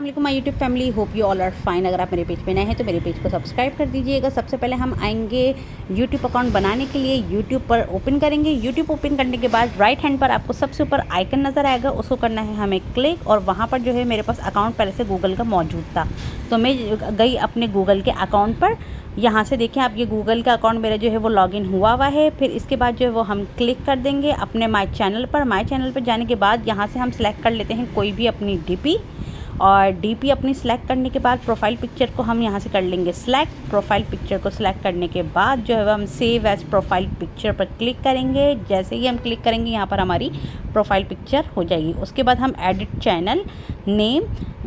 My YouTube family hope you all are fine अगर आप मेरे पेज पे नए हैं तो मेरे पेज को सब्सक्राइब कर दीजिएगा। सबसे पहले हम आएँगे यूट्यूब अकाउंट बनाने के लिए। यूट्यूब पर ओपन करेंगे। यूट्यूब ओपन करने के बाद राइट हैंड पर आपको सबसे ऊपर आइकन नज़र आएगा। उसको करना है हमें क्लिक और वहाँ पर जो है मेरे पास अकाउंट पहले से गूगल का मौजूद था। तो मैं गई अपने गूगल के अकाउंट पर। यहाँ से देखें, आप ये गूगल का अकाउंट मेरा जो है वो लॉगिन हुआ हुआ है। फिर इसके बाद जो है वो हम क्लिक कर देंगे अपने माई चैनल पर। माई चैनल पर जाने के बाद यहाँ से हम सेलेक्ट कर लेते हैं कोई भी अपनी डी और डीपी अपनी सेलेक्ट करने के बाद प्रोफ़ाइल पिक्चर को हम यहाँ से कर लेंगे सेलेक्ट प्रोफ़ाइल पिक्चर को सिलेक्ट करने के बाद जो है वह हम सेव एज प्रोफ़ाइल पिक्चर पर क्लिक करेंगे। जैसे ही हम क्लिक करेंगे, यहाँ पर हमारी प्रोफ़ाइल पिक्चर हो जाएगी। उसके बाद हम एडिट चैनल नेम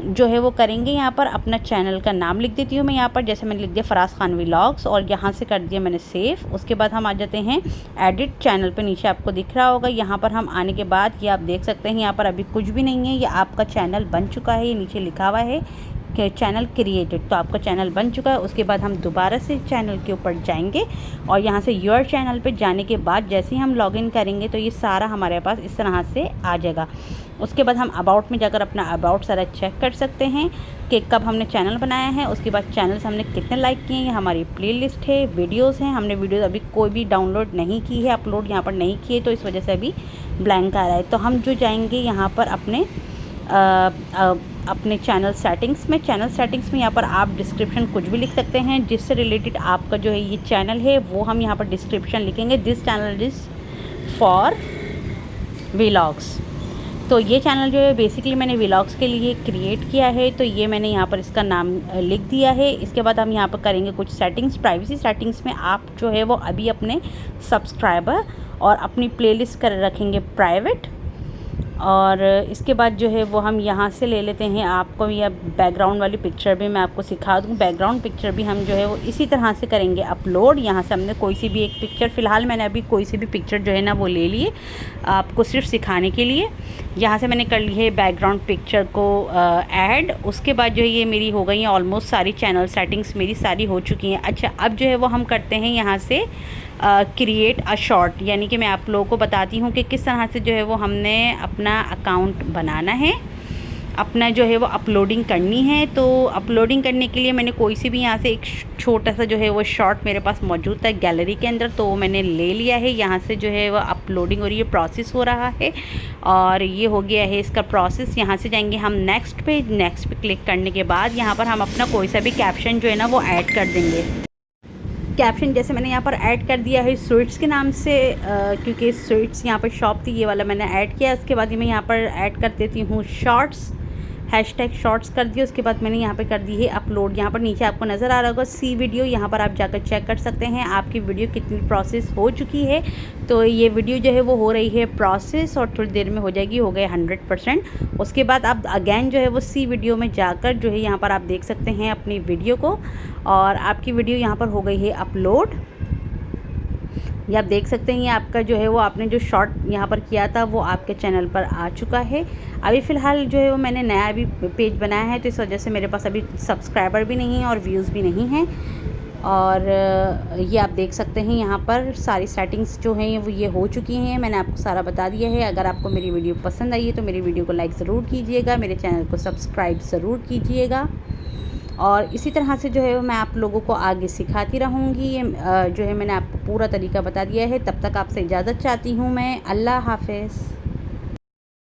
जो है वो करेंगे। यहाँ पर अपना चैनल का नाम लिख देती हूँ मैं यहाँ पर। जैसे मैंने लिख दिया फराज खान व्लॉग्स और यहाँ से कर दिया मैंने सेव उसके बाद हम आ जाते हैं एडिट चैनल पे। नीचे आपको दिख रहा होगा, यहाँ पर हम आने के बाद ये आप देख सकते हैं, यहाँ पर अभी कुछ भी नहीं है। ये आपका चैनल बन चुका है नीचे लिखा हुआ है कि चैनल क्रिएटेड तो आपका चैनल बन चुका है, उसके बाद हम दोबारा से चैनल के ऊपर जाएँगे और यहाँ से योर चैनल पे जाने के बाद जैसे ही हम लॉगिन करेंगे तो ये सारा हमारे पास इस तरह से आ जाएगा। उसके बाद हम अबाउट में जाकर अपना अबाउट सारा चेक कर सकते हैं कि कब हमने चैनल बनाया है। उसके बाद चैनल हमने कितने लाइक किए हैं हमारी प्लेलिस्ट है वीडियोस हैं। हमने वीडियोस अभी कोई भी डाउनलोड नहीं की है अपलोड यहाँ पर नहीं किए तो इस वजह से अभी ब्लैंक आ रहा है। तो हम जो जाएँगे यहाँ पर अपने अपने चैनल सेटिंग्स में। चैनल सेटिंग्स में यहाँ पर आप डिस्क्रिप्शन कुछ भी लिख सकते हैं। जिससे रिलेटेड आपका जो है ये चैनल है, वो हम यहाँ पर डिस्क्रिप्शन लिखेंगे। This channel is for vlogs तो ये चैनल जो है बेसिकली मैंने व्लॉग्स के लिए क्रिएट किया है। तो ये मैंने यहाँ पर इसका नाम लिख दिया है। इसके बाद हम यहाँ पर करेंगे कुछ सेटिंग्स प्राइवेसी सेटिंग्स में आप जो है, वो अभी अपने सब्सक्राइबर और अपनी प्लेलिस्ट कर रखेंगे प्राइवेट और इसके बाद जो है वो हम यहाँ से ले लेते हैं। आपको या बैकग्राउंड वाली पिक्चर भी मैं आपको सिखा दूँ। बैकग्राउंड पिक्चर भी हम जो है वो इसी तरह से करेंगे अपलोड यहाँ से हमने कोई सी भी एक पिक्चर फ़िलहाल मैंने अभी कोई सी भी पिक्चर जो है ना वो ले लिए आपको सिर्फ़ सिखाने के लिए। यहाँ से मैंने कर ली है बैकग्राउंड पिक्चर को ऐड उसके बाद जो है ये मेरी हो गई हैं ऑलमोस्ट सारी चैनल सेटिंग्स मेरी सारी हो चुकी हैं। अच्छा अब जो है वो हम करते हैं यहाँ से क्रिएट अ शॉर्ट यानी कि मैं आप लोगों को बताती हूँ कि किस तरह से जो है वो हमने अपना अकाउंट बनाना है। अपना जो है वो अपलोडिंग करनी है। तो अपलोडिंग करने के लिए मैंने कोई सी भी यहाँ से एक छोटा सा जो है वो शॉर्ट मेरे पास मौजूद था गैलरी के अंदर तो वो मैंने ले लिया है। यहाँ से जो है वो अपलोडिंग और ये प्रोसेस हो रहा है और ये हो गया है इसका प्रोसेस यहाँ से जाएँगे हम नेक्स्ट पे नेक्स्ट पे क्लिक करने के बाद यहाँ पर हम अपना कोई सा भी कैप्शन जो है ना वो ऐड कर देंगे। कैप्शन जैसे मैंने यहाँ पर ऐड कर दिया है स्वीट्स के नाम से क्योंकि स्वीट्स यहाँ पर शॉप थी, ये वाला मैंने ऐड किया, उसके बाद ही मैं यहाँ पर ऐड कर देती हूँ शॉर्ट्स हैश टैग शॉर्ट्स कर दिए, उसके बाद मैंने यहाँ पे कर दी है अपलोड यहाँ पर नीचे आपको नज़र आ रहा होगा सी वीडियो यहाँ पर आप जाकर चेक कर सकते हैं आपकी वीडियो कितनी प्रोसेस हो चुकी है। तो ये वीडियो जो है वो हो रही है प्रोसेस और थोड़ी देर में हो जाएगी, हो गए हंड्रेड परसेंट उसके बाद आप अगैन जो है वो सी वीडियो में जाकर जो है यहाँ पर आप देख सकते हैं अपनी वीडियो को। और आपकी वीडियो यहाँ पर हो गई है अपलोड ये आप देख सकते हैं, ये आपका जो है वो आपने जो शॉर्ट यहाँ पर किया था, वो आपके चैनल पर आ चुका है। अभी फ़िलहाल जो है वो मैंने नया अभी पेज बनाया है तो इस वजह से मेरे पास अभी सब्सक्राइबर भी नहीं है और व्यूज़ भी नहीं हैं। और ये आप देख सकते हैं यहाँ पर सारी सेटिंग्स जो हैं, वो ये हो चुकी हैं। मैंने आपको सारा बता दिया है। अगर आपको मेरी वीडियो पसंद आई है तो मेरी वीडियो को लाइक ज़रूर कीजिएगा, मेरे चैनल को सब्सक्राइब ज़रूर कीजिएगा। और इसी तरह से जो है मैं आप लोगों को आगे सिखाती रहूँगी। ये जो है मैंने आपको पूरा तरीका बता दिया है। तब तक आपसे इजाज़त चाहती हूँ मैं। अल्लाह हाफिज़।